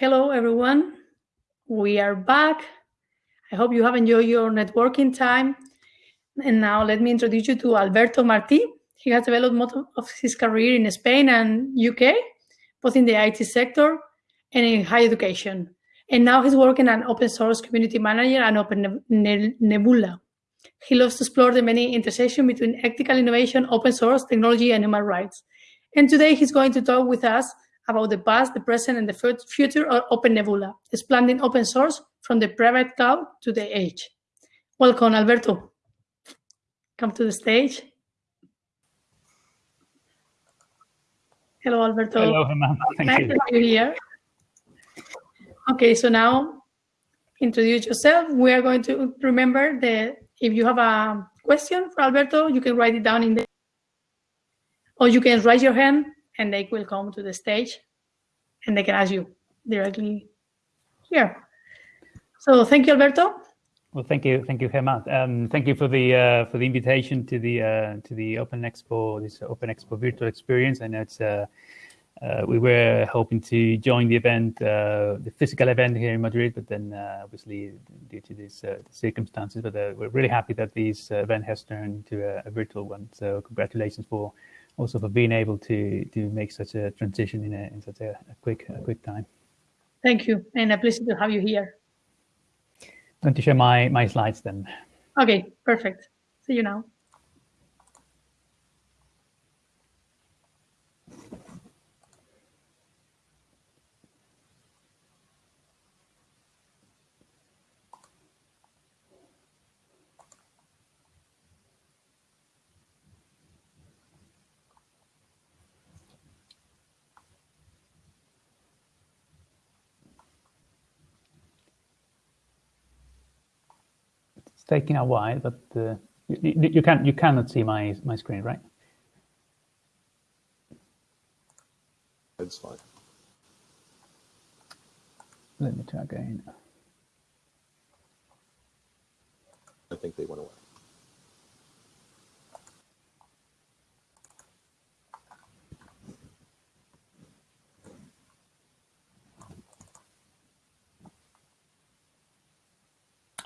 Hello, everyone. We are back. I hope you have enjoyed your networking time. And now let me introduce you to Alberto Martí. He has developed most of his career in Spain and UK, both in the IT sector and in higher education. And now he's working as open source community manager at Open Nebula. He loves to explore the many intersections between ethical innovation, open source, technology, and human rights. And today he's going to talk with us about the past, the present, and the future of Open Nebula, expanding open source from the private cloud to the edge. Welcome, Alberto. Come to the stage. Hello, Alberto. Hello, Emma. Thank nice you. to have you here. Okay, so now introduce yourself. We are going to remember that if you have a question for Alberto, you can write it down in the, or you can raise your hand and they will come to the stage and they can ask you directly here. So thank you, Alberto. Well, thank you, thank you, Gemma. Um, thank you for the uh, for the invitation to the uh, to the Open Expo, this Open Expo virtual experience. I know it's uh, uh we were hoping to join the event, uh, the physical event here in Madrid, but then uh, obviously due to these circumstances, but we're really happy that this event has turned into a, a virtual one. So congratulations for also for being able to to make such a transition in, a, in such a, a quick a quick time. Thank you, and a pleasure to have you here. I'm going to share my my slides then. Okay, perfect. See you now. Taking a while, but uh, you, you, can you cannot see my my screen, right? It's fine. Let me try again. I think they went away.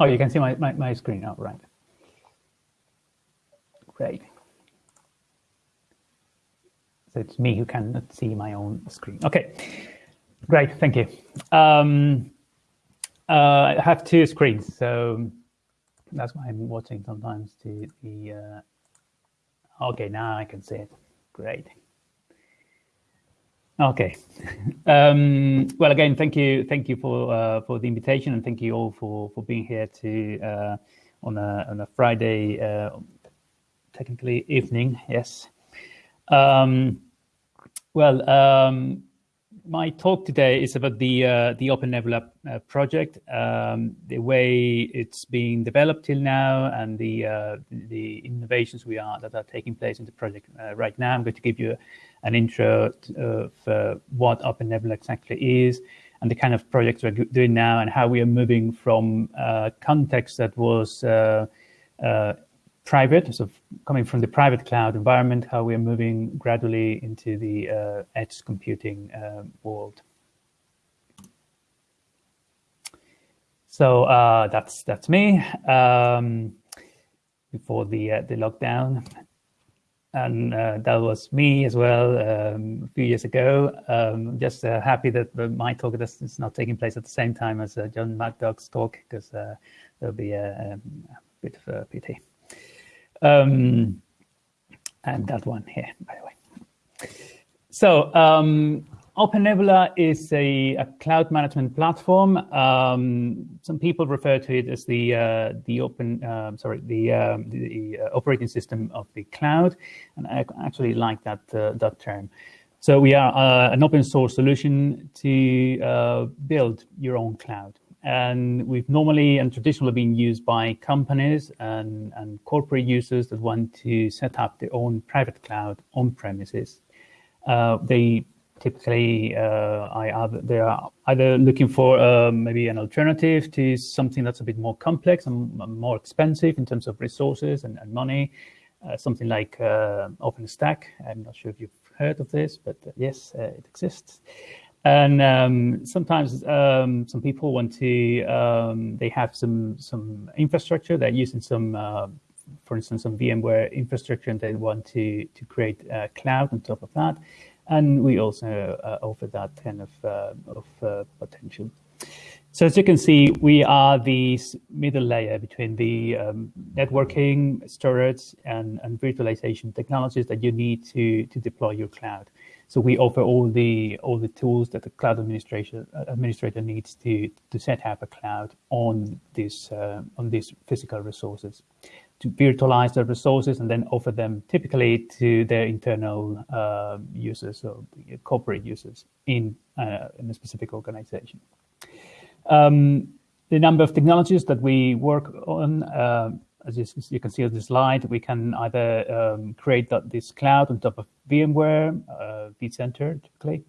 Oh, you can see my, my, my screen now, right. Great. So it's me who cannot see my own screen. Okay, great, thank you. Um, uh, I have two screens, so that's why I'm watching sometimes to the, uh, okay, now I can see it, great. Okay. Um, well, again, thank you, thank you for uh, for the invitation, and thank you all for for being here to uh, on a on a Friday, uh, technically evening. Yes. Um, well, um, my talk today is about the uh, the Open Nebula uh, project, um, the way it's being developed till now, and the uh, the innovations we are that are taking place in the project uh, right now. I'm going to give you an intro of uh, what Open Nebula exactly is, and the kind of projects we're doing now, and how we are moving from a context that was private, so coming from the private cloud environment, how we are moving gradually into the uh, edge computing uh, world. So uh, that's that's me um, before the uh, the lockdown, and uh, that was me as well um, a few years ago. Um, just uh, happy that my talk is not taking place at the same time as John Maddog's talk because there'll be a, a bit of a pity. Um, and that one here, by the way. So um, Open Nebula is a, a, cloud management platform. Um, some people refer to it as the uh, the open, uh, sorry, the, um, the uh, operating system of the cloud, and I actually like that uh, that term. So we are uh, an open source solution to uh, build your own cloud and we've normally and traditionally been used by companies and, and corporate users that want to set up their own private cloud on premises. Uh, they typically uh, either, they are either looking for uh, maybe an alternative to something that's a bit more complex and more expensive in terms of resources and, and money, uh, something like uh, OpenStack. I'm not sure if you've heard of this, but uh, yes, it exists. And um, sometimes um, some people want to, um, they have some some infrastructure, they're using some, uh, for instance, some VMware infrastructure and they want to, to create a cloud on top of that. And we also uh, offer that kind of, uh, of uh, potential. So as you can see, we are the middle layer between the um, networking, storage, and, and virtualization technologies that you need to, to deploy your cloud. So we offer all the all the tools that the cloud administrator administrator needs to to set up a cloud on this uh, on these physical resources, to virtualize the resources and then offer them typically to their internal uh, users or corporate users in uh, in a specific organization. Um, the number of technologies that we work on uh, as you, you, can see on the slide, we can either um, create this cloud on top of VMware, uh, vCenter typically.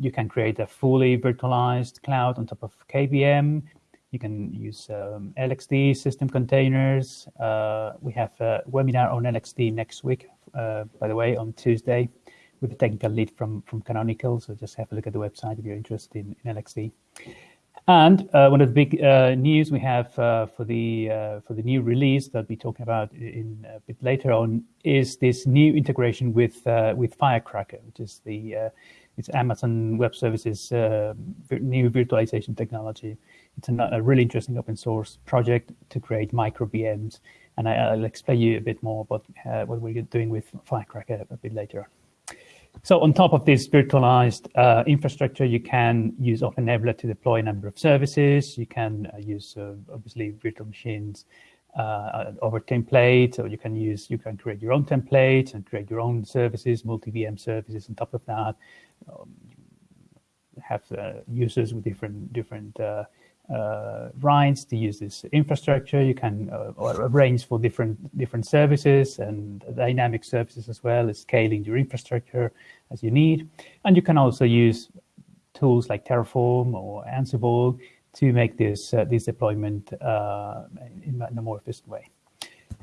You can create a fully virtualized cloud on top of KVM. You can use um, LXD system containers. Uh, we have a webinar on LXD next week, uh, by the way, on Tuesday with a technical lead from, from Canonical. So just have a look at the website if you're interested in, in LXD. And uh, one of the big uh, news we have uh, for the uh, for the new release that we'll be talking about in a bit later on is this new integration with uh, with Firecracker, which is the uh, it's Amazon Web Services new virtualization technology. It's a, a, really interesting open source project to create micro VMs, and I, will explain you a bit more about what we're doing with Firecracker a bit later on. So on top of this virtualized uh, infrastructure, you can use OpenNebula to deploy a number of services. You can uh, use uh, obviously virtual machines uh, over templates, or you can use you can create your own templates and create your own services, multi VM services. On top of that, um, have uh, users with different different uh, uh, rights to use this infrastructure. You can uh, arrange for different different services and dynamic services as well as scaling your infrastructure as you need. And you can also use tools like Terraform or Ansible to make this uh, this deployment uh, in, in, a more efficient way.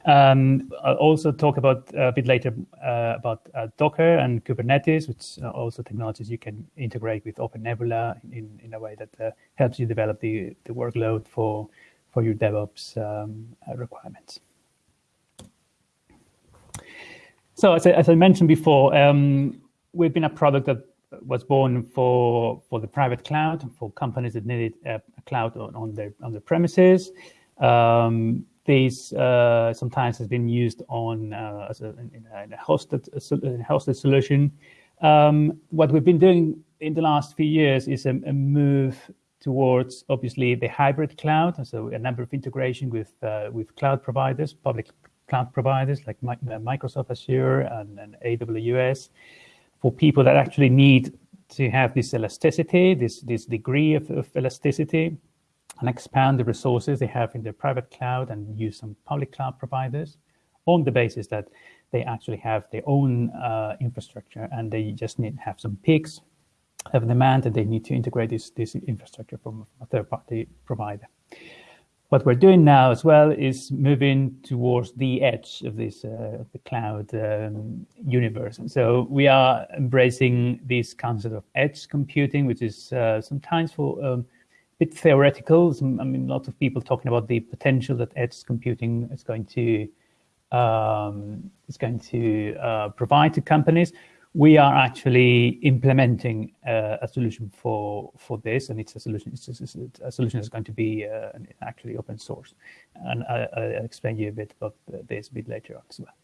Um, I'll also talk about uh, a bit later uh, about uh, Docker and Kubernetes, which are also technologies you can integrate with OpenNebula in, in a way that uh, helps you develop the, the workload for, for your DevOps um, uh, requirements. So as I, as I mentioned before, um, we've been a product that was born for for the private cloud for companies that needed a, a cloud on, on, their on their premises. Um, this uh, sometimes has been used on uh, as a, in a, hosted, a hosted solution. Um, what we've been doing in the last few years is a, a, move towards obviously the hybrid cloud, so a number of integration with uh, with cloud providers, public cloud providers like uh, Microsoft Azure and, and AWS, for people that actually need to have this elasticity, this this degree of, of elasticity and expand the resources they have in their private cloud and use some public cloud providers on the basis that they actually have their own uh, infrastructure and they just need to have some peaks of demand and they need to integrate this, this infrastructure from a third party provider. What we're doing now as well is moving towards the edge of this uh, the cloud um, universe. And so we are embracing this concept of edge computing, which is uh, sometimes for um, bit theoretical. I mean, lots of people talking about the potential that edge computing is going to um, is going to uh, provide to companies. We are actually implementing uh, a solution for for this, and it's a solution. It's, it's a solution that's going to be uh, actually open source, and I, will explain you a bit about this a bit later on as well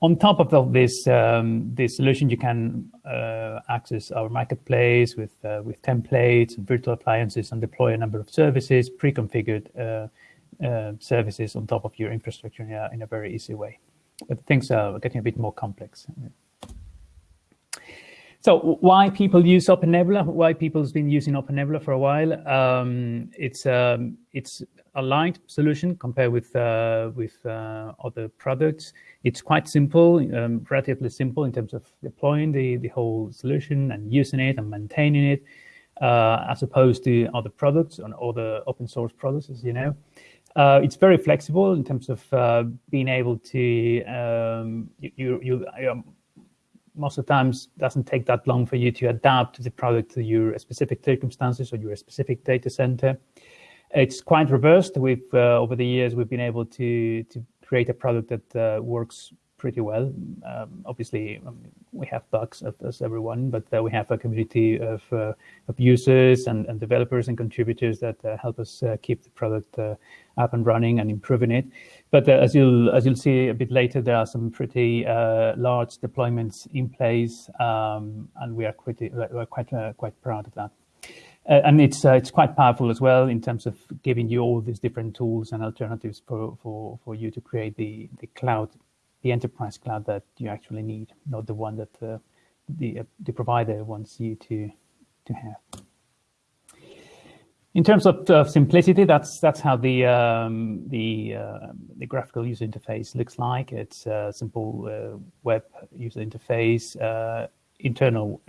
on top of this um, this solution, you can uh, access our marketplace with uh, with templates and virtual appliances and deploy a number of services, pre-configured uh, uh services on top of your infrastructure in a, in a, very easy way. But things are getting a bit more complex. So why people use OpenNebula? Why people's been using OpenNebula for a while? Um, it's um, it's a light solution compared with uh, with uh, other products. It's quite simple, um, relatively simple in terms of deploying the the whole solution and using it and maintaining it, uh, as opposed to other products and other open source products, as you know. Uh, it's very flexible in terms of uh, being able to um, you you. you um, most of the times doesn't take that long for you to adapt the product to your specific circumstances or your specific data center. It's quite reversed. We've uh, over the years we've been able to to create a product that uh, works pretty well. Um, obviously, um, we have bugs as everyone, but uh, we have a community of, uh, of users and, and, developers and contributors that uh, help us uh, keep the product up and running and improving it. But uh, as you'll as you'll see a bit later, there are some pretty large deployments in place, um, and we are pretty we're quite quite proud of that. and it's it's quite powerful as well in terms of giving you all these different tools and alternatives for, for, for you to create the, the cloud the enterprise cloud that you actually need, not the one that uh, the uh, the provider wants you to to have. In terms of uh, simplicity, that's that's how the um, the uh, the graphical user interface looks like. It's a simple uh, web user interface, uh, internal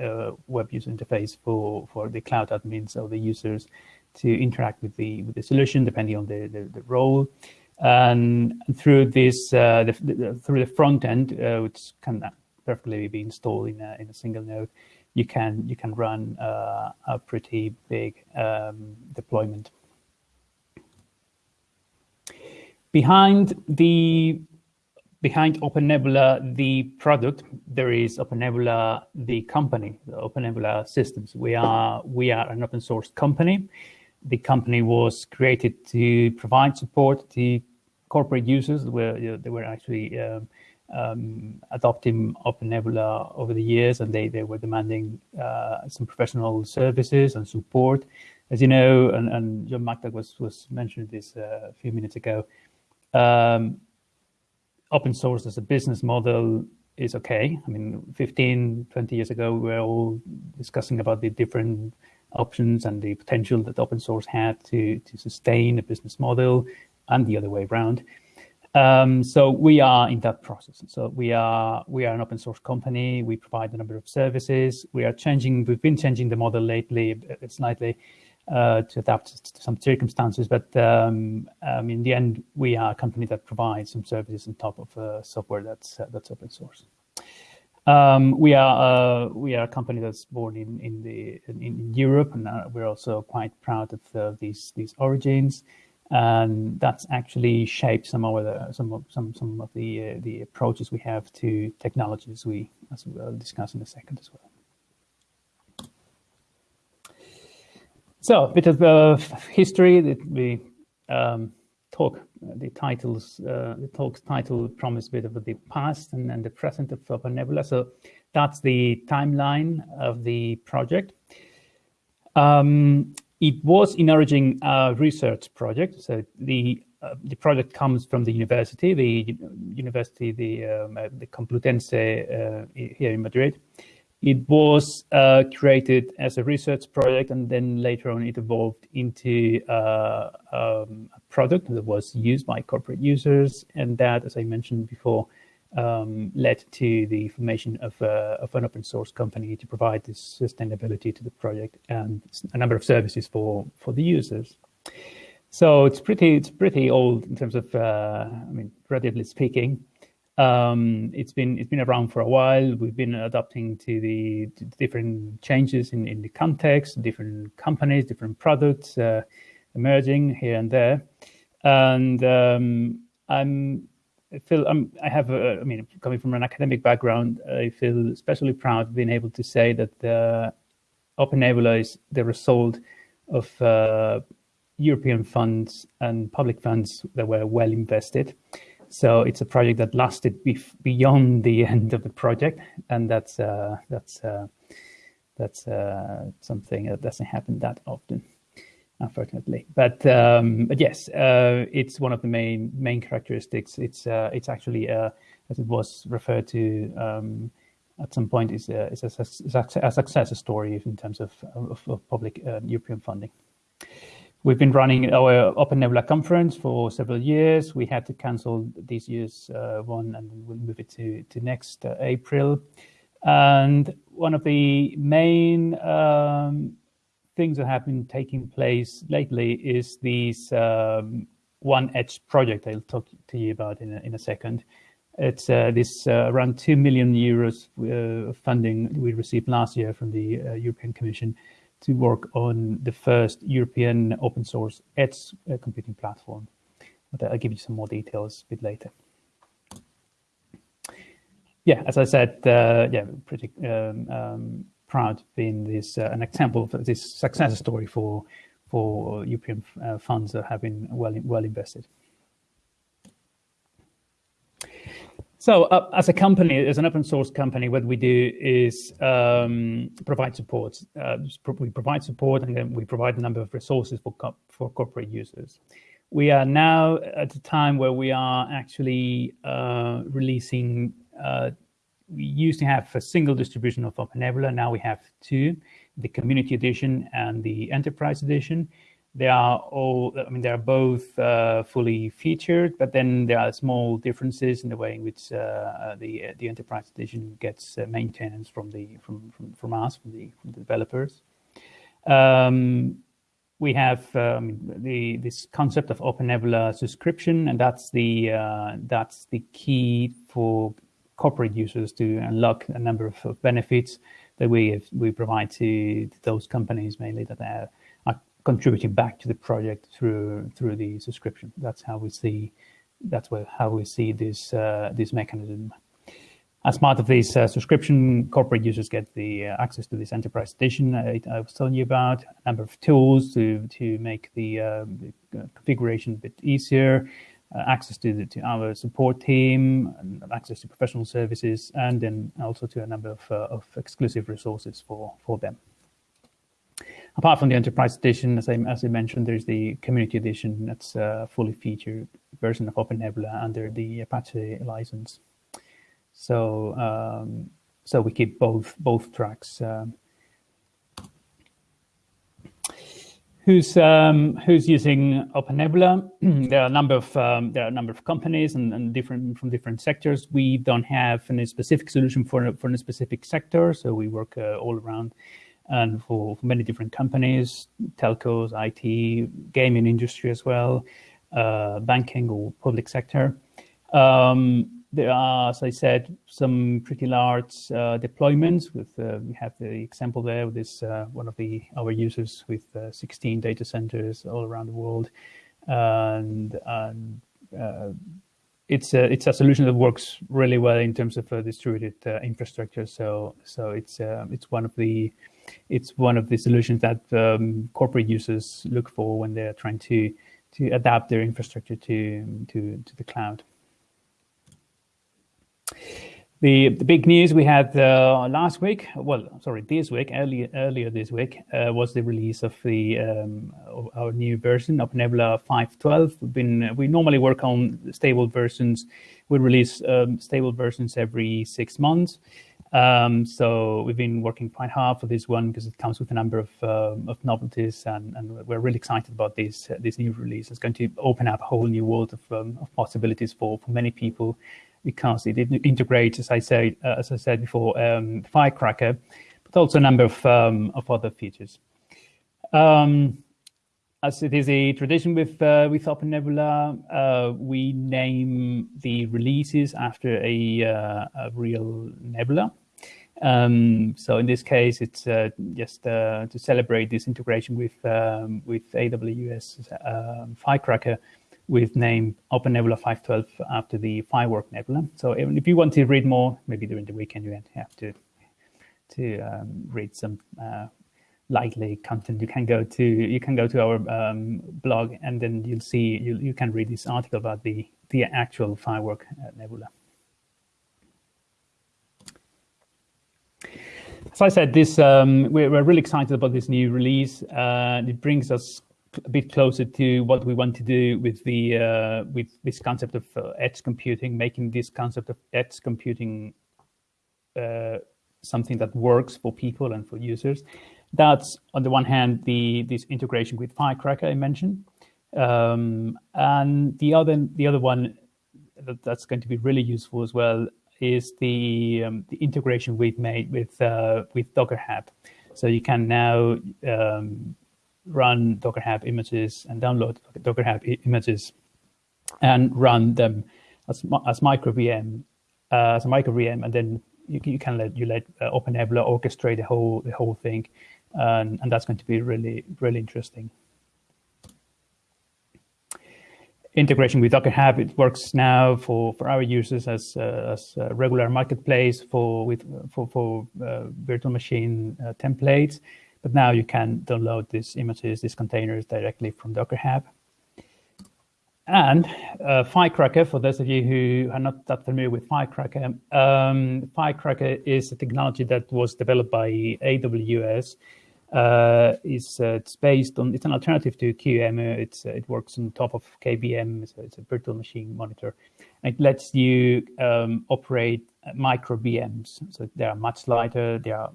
web user interface for for the cloud admins or the users to interact with the with the solution depending on the the, the role and through this uh, the, the, through the front end, uh, which can perfectly be installed in a, in a single node, you can you can run uh, a pretty big um, deployment. Behind the behind OpenNebula, the product, there is OpenNebula, the company, the OpenNebula Systems. We are we are an open source company. The company was created to provide support to corporate users where they were actually um, um, adopting OpenNebula over the years, and they, they were demanding uh, some professional services and support. As you know, and, and John Maddog was was mentioned this uh, a few minutes ago. Um, open source as a business model is okay. I mean, 15, 20 years ago, we were all discussing about the different options and the potential that open source had to to sustain a business model and the other way around. Um, so we are in that process. So we are we are an open source company. We provide a number of services. We are changing. We've been changing the model lately, uh, slightly, uh, to adapt to some circumstances. But um, um, in the end, we are a company that provides some services on top of uh, software that's uh, that's open source. Um, we are uh, we are a company that's born in in the in, in Europe, and uh, we're also quite proud of these these origins and that's actually shaped some of the some of some some of the uh, the approaches we have to technologies we as we'll discuss in a second as well. So a bit of uh, history that we um, talk the titles uh, the talk's title promise a bit of the past and, and the present of OpenNebula. So that's the timeline of the project. Um, it was in origin a research project. So the uh, the project comes from the university, the university, the um, uh, the Complutense uh, here in Madrid. It was uh, created as a research project, and then later on it evolved into uh, um, a product that was used by corporate users, and that, as I mentioned before, um, led to the formation of, uh, of, an open source company to provide this sustainability to the project and a number of services for, for the users. So it's pretty it's pretty old in terms of uh, I mean relatively speaking. Um, it's been it's been around for a while. We've been adapting to the to different changes in, in the context, different companies, different products uh, emerging here and there, and um, I'm I feel um, I have, a, I mean, coming from an academic background, I feel especially proud of being able to say that the OpenNebula is the result of uh, European funds and public funds that were well invested. So it's a project that lasted beyond the end of the project, and that's uh, that's uh, that's uh, something that doesn't happen that often unfortunately. But um, but yes, uh, it's one of the main main characteristics. It's uh, it's actually uh, as it was referred to um, at some point is a, is a, a, success story in terms of, of, of public uh, European funding. We've been running our OpenNebula conference for several years. We had to cancel this year's uh, one and we'll move it to, to next uh, April. And one of the main um, things that have been taking place lately is this um, One Edge project I'll talk to you about in a, in a second, It's uh, this uh, around 2 million euros uh, funding we received last year from the uh, European Commission to work on the first European open source edge uh, computing platform. But I'll give you some more details a bit later. Yeah, as I said, uh, yeah, pretty um, um, proud being this an example of this success story for for European funds that have been well well invested. So uh, as a company, as an open source company, what we do is um, provide support. Uh, we provide support and then we provide a number of resources for, co for corporate users. We are now at a time where we are actually uh, releasing, uh, we used to have a single distribution of OpenNebula, now we have two, the community edition and the enterprise edition. They are all i mean they're both uh, fully featured but then there are small differences in the way in which uh, uh the the enterprise edition gets uh, maintenance from the from, from from us from the from the developers. Um, we have um, the this concept of open nebula subscription and that's the uh, that's the key for corporate users to unlock a number of, of benefits that we have, we provide to, those companies mainly that are contributing back to the project through through the subscription. That's how we see that's where, how we see this uh, this mechanism. As part of this uh, subscription, corporate users get the uh, access to this enterprise edition I, I, was telling you about, a number of tools to to make the, um, the configuration a bit easier, access to, the, to our support team, and access to professional services, and then also to a number of, uh, of exclusive resources for, for them apart from the enterprise edition, as I, as I mentioned, there's the community edition that's a fully featured version of Open Nebula under the Apache license. So um, so we keep both both tracks. Um, who's um, who's using OpenNebula? there are a number of um, there are a number of companies and, and, different from different sectors. We don't have any specific solution for for a specific sector, so we work uh, all around and for, many different companies, telcos, IT, gaming industry as well, uh, banking or public sector. Um, there are, as I said, some pretty large uh, deployments. With uh, we have the example there with this uh, one of the our users with uh, 16 data centers all around the world, and, and uh, it's a it's a solution that works really well in terms of distributed infrastructure. So so it's it's one of the it's one of the solutions that um, corporate users look for when they're trying to to adapt their infrastructure to to, to the cloud. The, the big news we had uh, last week, well, sorry, this week, earlier, earlier this week, uh, was the release of the um, of our new version of Nebula 5.12. We've been we normally work on stable versions. We release um, stable versions every six months. Um, so we've been working quite hard for this one because it comes with a number of, um, of novelties, and, and, we're really excited about this uh, this new release. It's going to open up a whole new world of, um, of possibilities for, for many people because it integrates, as I said, uh, as I said before, um, Firecracker, but also a number of um, of other features. Um, as it is a tradition with uh, with Open Nebula, uh, we name the releases after a, uh, a real nebula. Um, so in this case, it's uh, just uh, to celebrate this integration with um, with AWS um, Firecracker, with name Open Nebula 512 after the Firework Nebula. So if you want to read more, maybe during the weekend you have to to um, read some uh, likely content, you can go to you can go to our um, blog, and then you'll see you you can read this article about the the actual firework uh, nebula. As I said, this um, we're, we're, really excited about this new release. Uh, it brings us a bit closer to what we want to do with the uh, with this concept of uh, edge computing, making this concept of edge computing uh, something that works for people and for users. That's on the one hand the this integration with Firecracker I mentioned, um, and the other the other one that, that's going to be really useful as well is the um, the integration we've made with uh, with Docker Hub. So you can now um, run Docker Hub images and download Docker Hub images and run them as, as micro VM uh, as a micro VM, and then you, you can let you let uh, OpenNebula orchestrate the whole the whole thing, and, and that's going to be really really interesting. Integration with Docker Hub it works now for, for our users as uh, as a regular marketplace for with for for uh, virtual machine uh, templates, but now you can download these images, these containers directly from Docker Hub. And uh, Firecracker, for those of you who are not that familiar with Firecracker, um, Firecracker is a technology that was developed by AWS. Uh, it's, uh, it's based on, it's an alternative to QEMU. It's, uh, it works on top of KVM, so it's a virtual machine monitor. And it lets you um, operate micro VMs. So they are much lighter, they are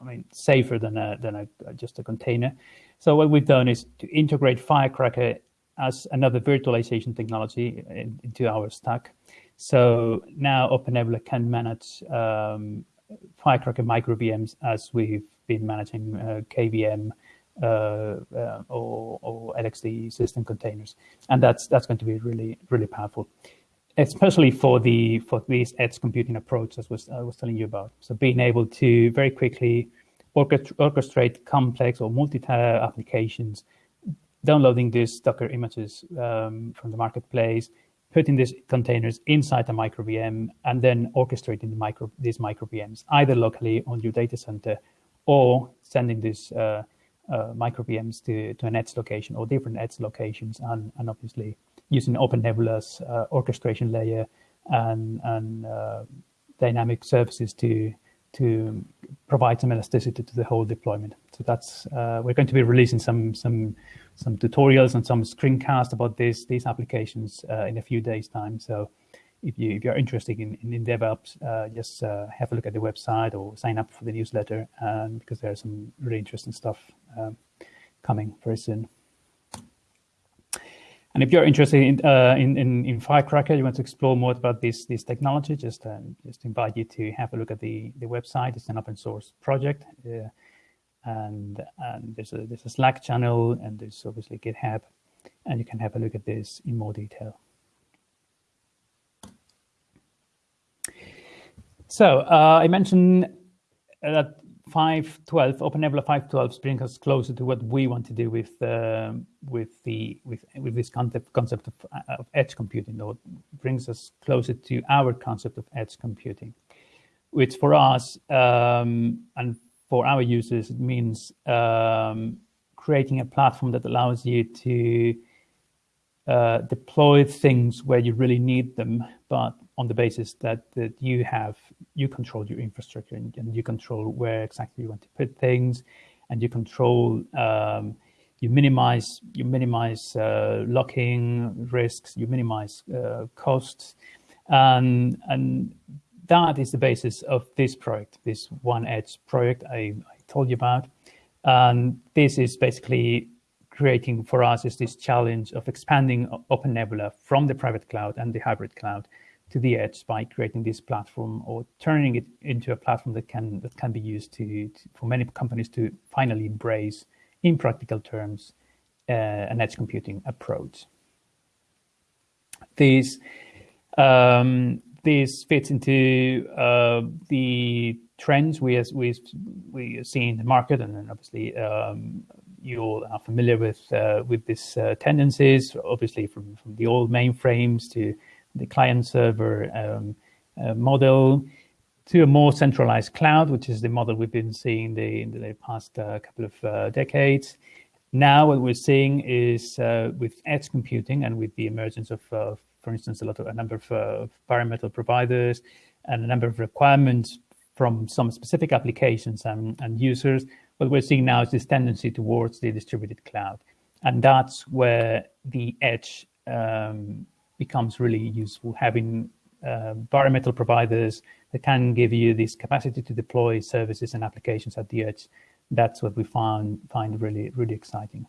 I mean, safer than a, than a, just a container. So what we've done is to integrate Firecracker as another virtualization technology into our stack. So now OpenNebula can manage um, Firecracker micro VMs as we've been managing uh, KVM uh, uh, or, or, LXD system containers, and that's that's going to be really really powerful, especially for the for these edge computing approach as was I was telling you about. So being able to very quickly orchestrate complex or multi-tier applications downloading these Docker images um, from the marketplace, putting these containers inside a micro VM, and then orchestrating the micro, these micro VMs, either locally on your data center or sending these uh, uh, micro VMs to, to an edge location or different edge locations, and, and obviously using OpenNebula's uh, orchestration layer and, and uh, dynamic services to to provide some elasticity to the whole deployment. So that's uh, we're going to be releasing some some some tutorials and some screencasts about this these applications uh, in a few days time. So if you if you're interested in in, DevOps, uh, just uh, have a look at the website or sign up for the newsletter, um, because there's some really interesting stuff um, coming very soon. And if you're interested in, uh, in, in, in, Firecracker, you want to explore more about this, this technology, just, uh, just invite you to have a look at the, the website. It's an open source project. Uh, and, and there's, a, there's a Slack channel and there's obviously GitHub. And you can have a look at this in more detail. So uh, I mentioned that 512 open OpenNebula 512 brings us closer to what we want to do with uh, with the with with this concept concept of, of edge computing or brings us closer to our concept of edge computing which for us um, and for our users it means um, creating a platform that allows you to uh, deploy things where you really need them but on the basis that, that you have, you control your infrastructure and, and you control where exactly you want to put things and you control, um, you minimize, you minimize uh, locking risks, you minimize uh, costs. And, and that is the basis of this project, this One Edge project I, I told you about. And this is basically creating for us is this challenge of expanding Open Nebula from the private cloud and the hybrid cloud to the edge by creating this platform or turning it into a platform that can that can be used to, to for many companies to finally embrace in practical terms uh, an edge computing approach. This um, this fits into uh, the trends we as we we see in the market, and obviously um, you all are familiar with uh, with these uh, tendencies. Obviously, from from the old mainframes to the client server um, uh, model to a more centralized cloud, which is the model we've been seeing the, in the past uh, couple of uh, decades. Now, what we're seeing is uh, with edge computing and with the emergence of, uh, for instance, a lot of a number of uh, bare metal providers and a number of requirements from some specific applications and, and users, what we're seeing now is this tendency towards the distributed cloud. And that's where the edge um, becomes really useful having uh, bare metal providers that can give you this capacity to deploy services and applications at the edge. That's what we find find really really exciting,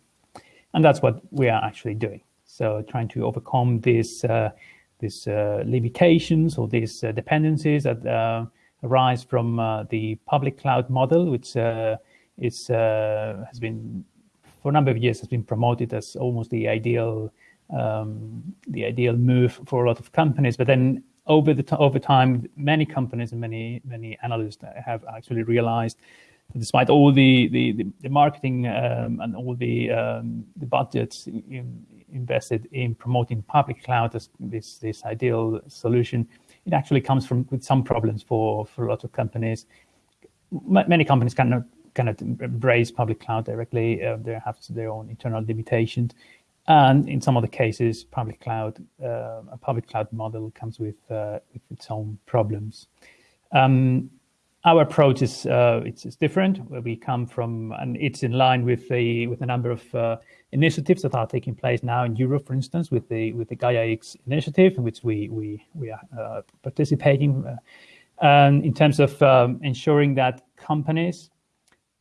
and that's what we are actually doing. So trying to overcome these uh, these uh, limitations or these uh, dependencies that uh, arise from uh, the public cloud model, which is has been for a number of years has been promoted as almost the ideal um, the ideal move for a lot of companies. But then over the over time, many companies and many many analysts have actually realized that despite all the the, the, the marketing um, and all the um, the budgets in, invested in promoting public cloud as this this ideal solution, it actually comes from with some problems for for a lot of companies. M- many companies cannot cannot embrace public cloud directly. Uh, they have their own internal limitations and in some of the cases, public cloud, uh, a public cloud model comes with, uh, with its own problems. Um, our approach is uh, it's, it's, different. We come from, and it's in line with the with a number of uh, initiatives that are taking place now in Europe, for instance, with the with the Gaia X initiative, in which we we we are uh, participating. And in terms of um, ensuring that companies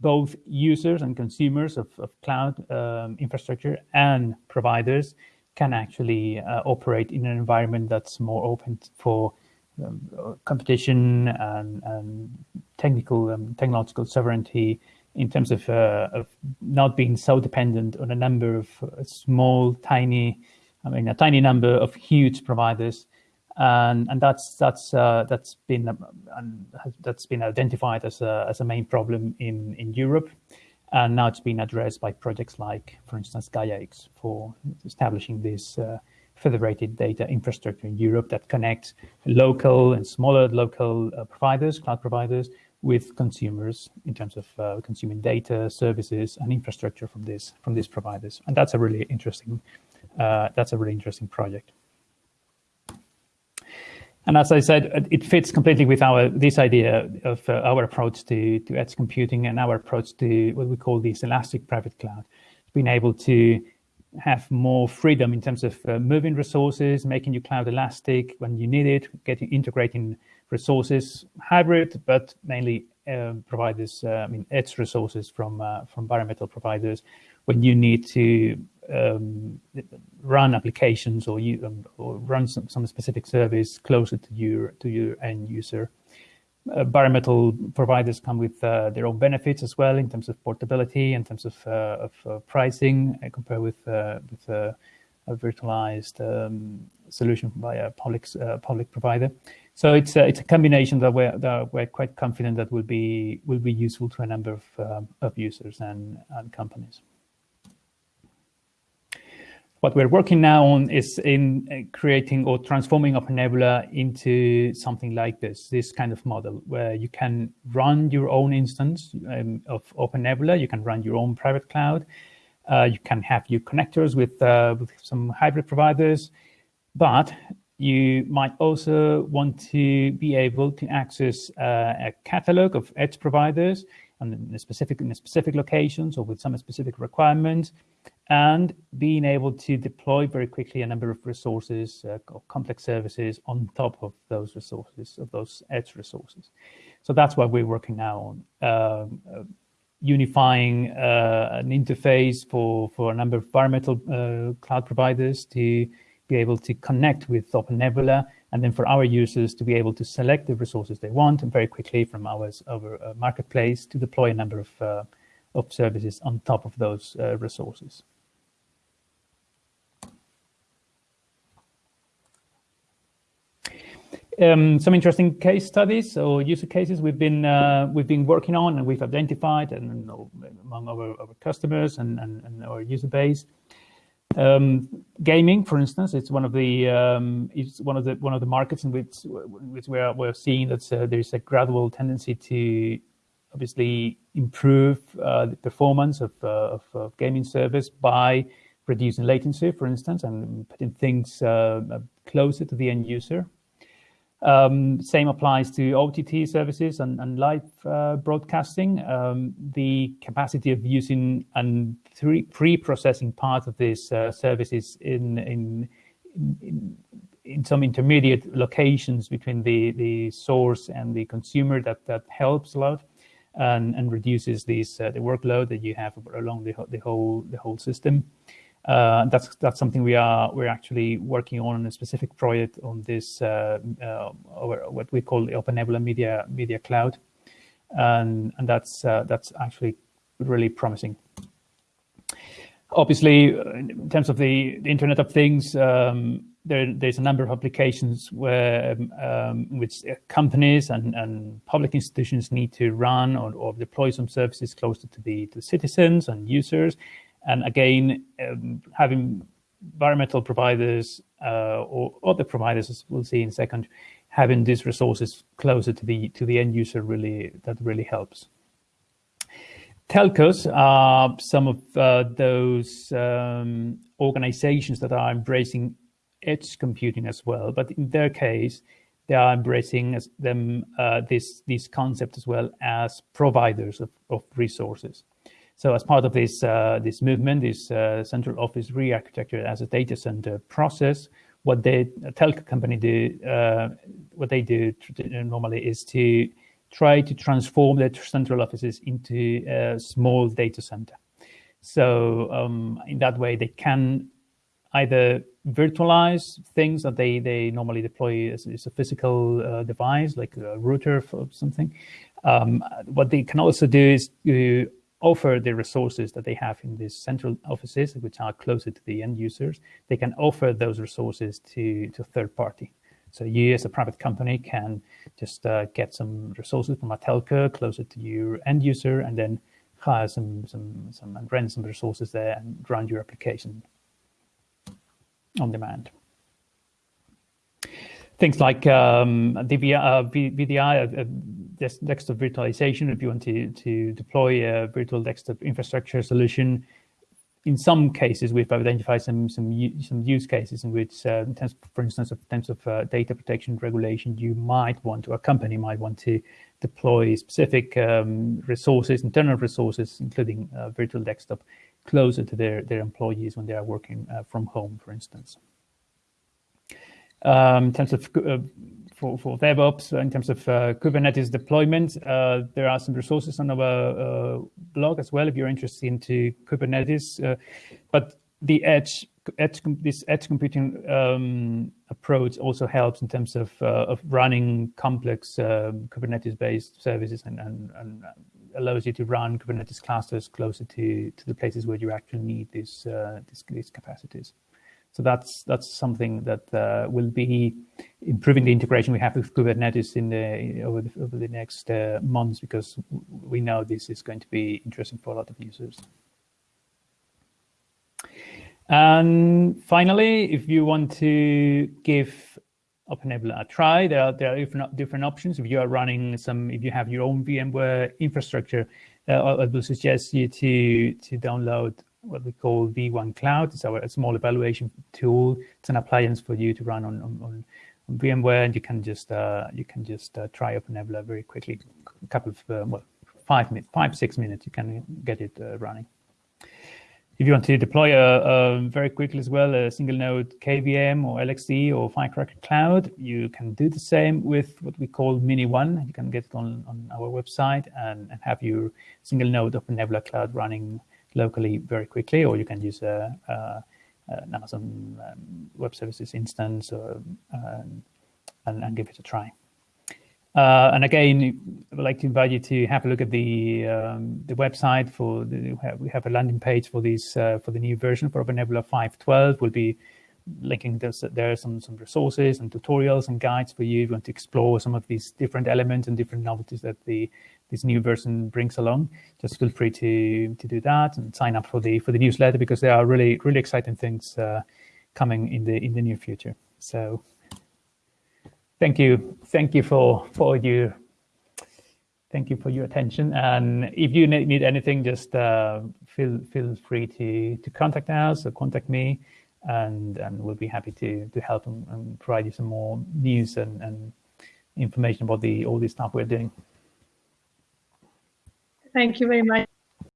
both users and consumers of, of cloud um, infrastructure and providers can actually uh, operate in an environment that's more open for um, competition and, and technical um, technological sovereignty in terms of, uh, of not being so dependent on a number of uh, small, tiny, I mean, a tiny number of huge providers and and that's that's uh, that's been um, that's been identified as a as a main problem in in Europe, and now it's been addressed by projects like, for instance, GaiaX for establishing this uh, federated data infrastructure in Europe that connects local and smaller local uh, providers, cloud providers, with consumers in terms of uh, consuming data, services, and infrastructure from this from these providers, and that's a really interesting uh, that's a really interesting project. And as I said, it fits completely with our this idea of uh, our approach to, to edge computing and our approach to what we call this elastic private cloud. Being able to have more freedom in terms of uh, moving resources, making your cloud elastic when you need it, getting integrating resources, hybrid, but mainly uh, providers, I mean, edge resources from uh, from bare metal providers when you need to um, run applications or you um, or run some, some specific service closer to your to your end user. Uh, bare metal providers come with uh, their own benefits as well in terms of portability, in terms of, uh, of uh, pricing, uh, compared with uh, with a virtualized um, solution by a public public provider. So it's a, it's a combination that we're that we're quite confident that will be will be useful to a number of um, of users and, and companies what we're working now on is in uh, creating or transforming OpenNebula into something like this, this kind of model where you can run your own instance um, of OpenNebula, you can run your own private cloud, uh, you can have your connectors with, uh, with some hybrid providers, but you might also want to be able to access uh, a catalog of edge providers in specific in specific locations or with some specific requirements and being able to deploy very quickly a number of resources, uh, complex services on top of those resources, of those edge resources. So that's what we're working now on. Um, uh, unifying uh, an interface for, for a number of metal uh, cloud providers to be able to connect with OpenNebula, and then for our users to be able to select the resources they want and very quickly from our, our uh, marketplace to deploy a number of, uh, of services on top of those resources. Um, some interesting case studies or user cases we've been uh, we've been working on and we've identified and among our, our customers and, and, and, our user base. Um, gaming, for instance, it's one of the um, it's one of the one of the markets in which which we're we're seeing that uh, there's a gradual tendency to obviously improve uh, the performance of, uh, of, of gaming service by reducing latency, for instance, and putting things uh, closer to the end user. Um, same applies to OTT services and, and live uh, broadcasting. Um, the capacity of using and pre-processing part of these uh, services in, in, in, in some intermediate locations between the, the source and the consumer that, that helps a lot and, and reduces these, uh, the workload that you have along the, the whole the whole system. Uh, that's that's something we are we're actually working on a specific project on this uh, uh, what we call the OpenNebula Media Media Cloud, and and that's uh, that's actually really promising. obviously, in terms of the, the Internet of Things, um, there, there's a number of applications where um, which companies and, and public institutions need to run or, or deploy some services closer to the to citizens and users. And again, um, having environmental providers uh, or other providers, as we'll see in a second, having these resources closer to the to the end user really that really helps. Telcos are some of uh, those um, organizations that are embracing edge computing as well, but in their case, they are embracing them uh, this this concept as well as providers of, of resources. So as part of this uh, this movement, this uh, central office re-architecture as a data center process, what they a telco company do, uh, what they do normally is to try to transform their central offices into a small data center. So um, in that way, they can either virtualize things that they, they normally deploy as, as a physical uh, device, like a router or something. Um, what they can also do is to offer the resources that they have in these central offices, which are closer to the end users. They can offer those resources to, to third party. So you as a private company can just uh, get some resources from a telco closer to your end user and then hire some, some, some and rent some resources there and run your application on demand. Things like um, DVI, uh, VDI, uh, uh desktop virtualization, if you want to, to deploy a virtual desktop infrastructure solution, in some cases, we've identified some some some use cases in which, uh, in terms, for instance, in terms of uh, data protection regulation, you might want to, a company might want to deploy specific um, resources, internal resources, including uh, virtual desktop, closer to their their employees when they are working uh, from home, for instance. Um, in terms of uh, for, for DevOps in terms of uh, Kubernetes deployment. Uh, there are some resources on our uh, blog as well if you're interested into Kubernetes. Uh, but the edge, edge this edge computing um, approach also helps in terms of uh, of running complex um, Kubernetes-based services and, and, and allows you to run Kubernetes clusters closer to to the places where you actually need these uh, these, these capacities. So that's that's something that uh, will be improving the integration we have with Kubernetes in the over the, over the next uh, months because we know this is going to be interesting for a lot of users. And finally, if you want to give OpenNebula a try, there are there are different different options. If you are running some, if you have your own VMware infrastructure, uh, I will suggest you to to download what we call vOneCloud. It's our small evaluation tool. It's an appliance for you to run on, on, on VMware, and you can just uh, you can just uh, try OpenNebula very quickly. A couple of uh, well, five minutes, five six minutes, you can get it uh, running. If you want to deploy a, very quickly as well a single node KVM or LXD or Firecracker Cloud, you can do the same with what we call miniONE. You can get it on, on our website and, and have your single node OpenNebula Cloud running locally very quickly, or you can use a, a Amazon um, Web Services instance or, um, and, and, give it a try. Uh, and again, I would like to invite you to have a look at the um, the website for the, we have a landing page for these uh, for the new version for OpenNebula 5.12. We'll be linking this, there are some some resources and tutorials and guides for you if you want to explore some of these different elements and different novelties that the this new version brings along. Just feel free to to do that and sign up for the for the newsletter because there are really really exciting things uh, coming in the in the near future. So thank you, thank you for for your thank you for your attention. And if you need anything, just uh, feel feel free to to contact us or contact me, and and we'll be happy to to help and, and provide you some more news and, and information about the all the stuff we're doing. Thank you very much.